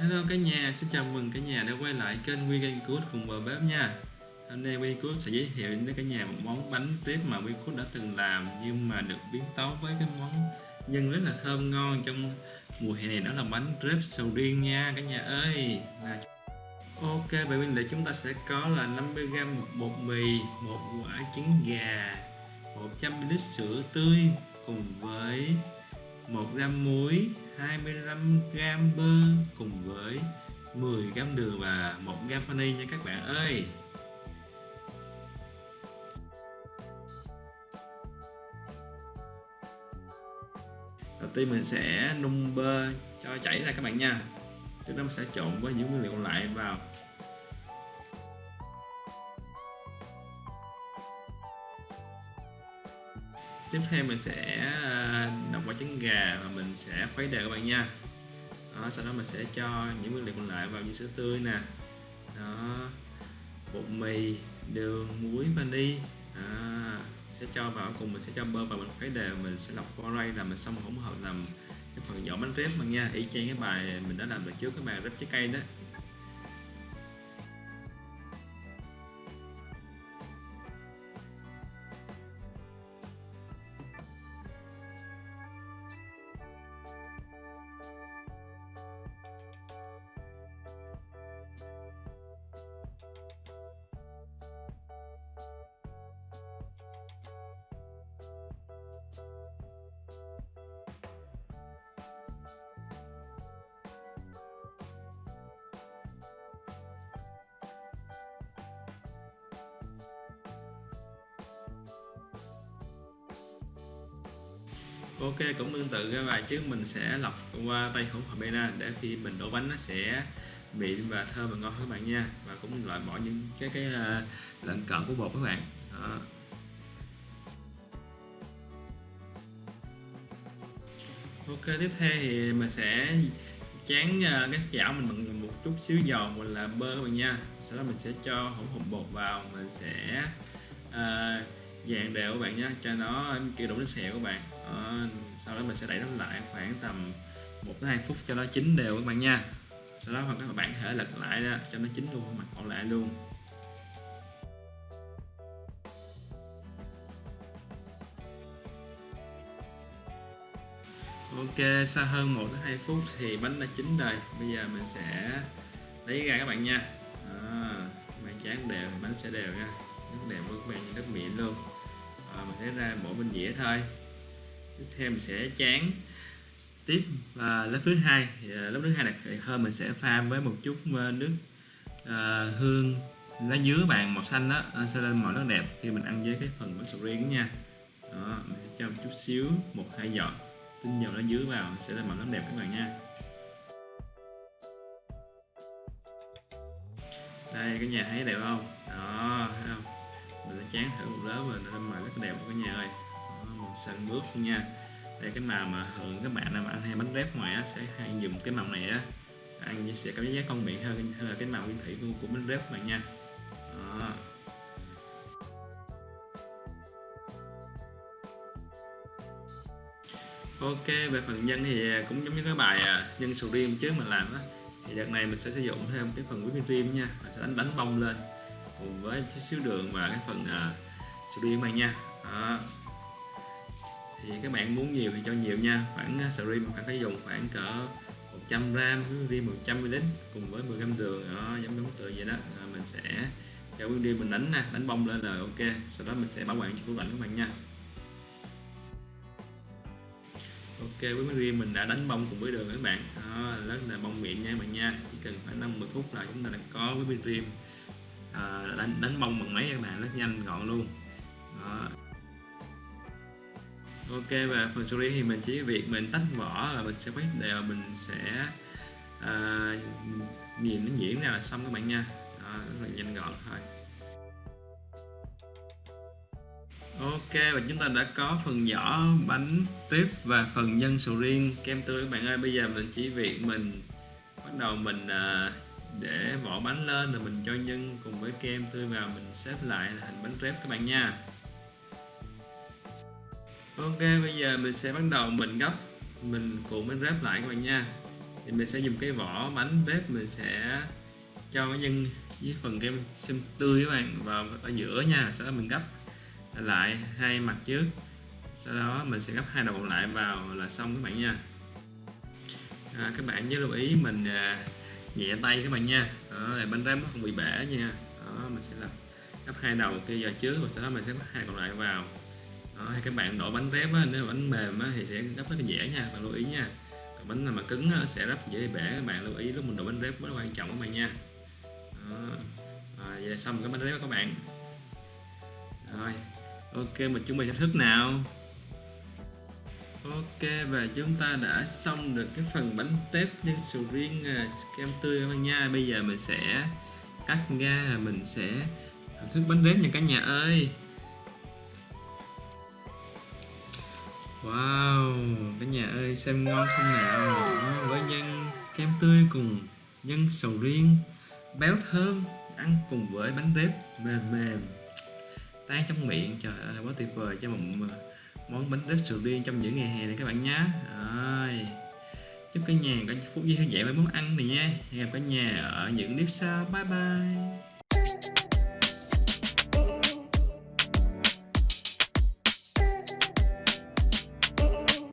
Hello cả nhà, xin chào mừng cả nhà đã quay lại kênh Vegan Good cùng bờ bếp nha. Hôm nay Vegan Good sẽ giới thiệu đến cả nhà một món bánh trip mà Vegan Good đã từng làm nhưng mà được biến tấu với cái món nhân rất là thơm ngon trong mùa hè này đó là bánh crepe sầu riêng nha cả nhà ơi. Là Ok, vậy nguyên liệu chúng ta sẽ có là 50g bột mì, một quả trứng gà, 100ml sữa tươi cùng với 1 gram muối, 25 gram bơ cùng với 10 gram đường và 1 gram vani nha các bạn ơi. Đầu tiên mình sẽ nung bơ cho chảy ra các bạn nha. chúng ta sẽ trộn với những nguyên liệu còn lại vào tiếp theo mình sẽ à, quả trứng gà và mình sẽ khuấy đều các bạn nha. Đó, sau đó mình sẽ cho những nguyên liệu còn lại vào như sữa tươi nè. Đó bột mì đường muối vani. À, sẽ cho vào cùng mình sẽ cho bơ vào mình khuấy đều mình sẽ lọc qua ray là mình xong hỗn hợp làm cái phần vỏ bánh rép bạn nha. Y chang cái bài mình đã làm được trước cái bài rép trái cây đó. Ok cũng tương tự cái bài trước mình sẽ lọc qua tay hỗn hợp bena để khi mình đổ bánh nó sẽ mịn và thơm và ngon các bạn nha. Và cũng loại bỏ những cái cái ờ, lẫn cận của bột các bạn. Đó. Ok tiếp theo thì mình sẽ chán ờ, cái chảo mình bằng một chút xíu dầu hoặc là bơ các bạn nha. Sau đó mình sẽ cho hỗn hợp bột vào mình sẽ uh, dạng đều các bạn nhé. Cho nó kêu đủ nước sẹo các bạn. Đó. sau đó mình sẽ đẩy nó lại khoảng tầm 1 2 phút cho nó chín đều các bạn nha. Sau đó các bạn có thể lật lại đó, cho nó chín luôn mặt còn lại luôn. Ok sau hơn 1 2 phút thì bánh đã chín rồi. Bây giờ mình sẽ lấy ra các bạn nha. À, bạn chán đều bánh sẽ đều nha rất đẹp luôn các bạn rất mịn luôn. À, mình sẽ ra mỗi bên dĩa thôi. Tiếp theo mình sẽ chán. Tiếp à, lớp thứ hai. À, lớp thứ hai này hơn mình sẽ pha với một chút à, nước à, hương lá dứa bàn màu xanh đó à, sẽ lên màu rất đẹp. Khi mình ăn với cái phần bánh sầu riêng nha. Đó, mình sẽ cho một chút xíu một hai giọt tinh dầu lá dứa vào sẽ lên màu rất đẹp các bạn nha. Đây cái nhà thấy đẹp không? Đó thấy không? Mình đã chán thử một lớp và nó màu rất đẹp cả nhà ơi. Đó, màu xanh bước nha. Đây cái màu mà thường các bạn nào mà ăn hay bánh rép ngoài á, sẽ hay dùng cái màu này á. Ăn sẽ cảm giác không miệng hơn hơn là cái màu nguyên thủy của, của bánh rép này nha. Đó. Ok về phần nhân thì cũng giống như cái bài à, nhân sầu riêng trước mình làm á. Thì đợt này mình sẽ sử dụng thêm cái phần whipping cream nha. Mình sẽ đánh đánh bông lên cùng với chút xíu đường và cái phần à, uh, sầu riêng này nha. Đó. thì các bạn muốn nhiều thì cho nhiều nha. Khoảng uh, sầu riêng bạn phải dùng khoảng cỡ 100 gram riêng 100 ml cùng với 10 gram đường đó, giống giống tự vậy đó. À, mình sẽ cho bước đi mình đánh nè đánh bông lên là ok. Sau đó mình sẽ bảo quản cho tủ lạnh các bạn nha. Ok với mấy riêng mình đã đánh bông cùng với đường các bạn. Đó, rất là bông miệng nha các bạn nha. Chỉ cần khoảng 50 phút là chúng ta đã có với bên riêng à, đánh, đánh bông bằng máy các bạn rất nhanh gọn luôn. Đó. ok và phần xử lý thì mình chỉ việc mình tách vỏ và mình sẽ quét đều mình sẽ à, nhìn nó nhuyễn ra là xong các bạn nha. Đó, rất là nhanh gọn thôi. Ok và chúng ta đã có phần vỏ bánh trip và phần nhân sầu riêng kem tươi. Các bạn ơi bây giờ mình chỉ việc mình bắt đầu mình uh, để vỏ bánh lên rồi mình cho nhân cùng với kem tươi vào mình xếp lại là thành bánh trip các bạn nha. Ok bây giờ mình sẽ bắt đầu mình gấp mình cuộn bánh ráp lại các bạn nha. Thì mình sẽ dùng cái vỏ bánh bếp mình sẽ cho cái nhân với phần kem xem tươi các bạn vào ở giữa nha. Sau đó mình gấp lại hai mặt trước. Sau đó mình sẽ gấp hai đầu còn lại vào là xong các bạn nha. À, các bạn nhớ lưu ý mình à, nhẹ tay các bạn nha. Đó, để bánh rán nó không bị bể nha. Đó, mình sẽ làm gấp hai đầu kia vào trước và sau đó mình sẽ gấp hai còn lại vào. Đó, hay các bạn đổ bánh rép á, nếu bánh mềm á, thì sẽ gấp rất là dễ nha bạn lưu ý nha. Còn bánh nào mà cứng á, sẽ rất dễ bể các bạn lưu ý lúc mình đổ bánh rép rất quan trọng các bạn nha. Đó. rồi vậy là xong cái bánh rép các bạn. Rồi ok mình chuẩn bị thách thức nào? Ok và chúng ta đã xong được cái phần bánh tép nhân sầu riêng à, kem tươi các bạn nha. Bây giờ mình sẽ cắt ra mình sẽ thưởng thức bánh tép nha cả nhà ơi. Wow, cả nhà ơi xem ngon không nào? Với nhân kem tươi cùng nhân sầu riêng. Béo thơm Ăn cùng với bánh tép mềm mềm. Tan trong miệng Trời ơi quá tuyệt vời cho một à, món bánh tép sầu riêng trong những ngày hè này các bạn nhé. Rồi, chúc cả nhà có phút giây thư giãn với món ăn này nha. Hẹn gặp cả nhà ở những clip sau. Bye bye.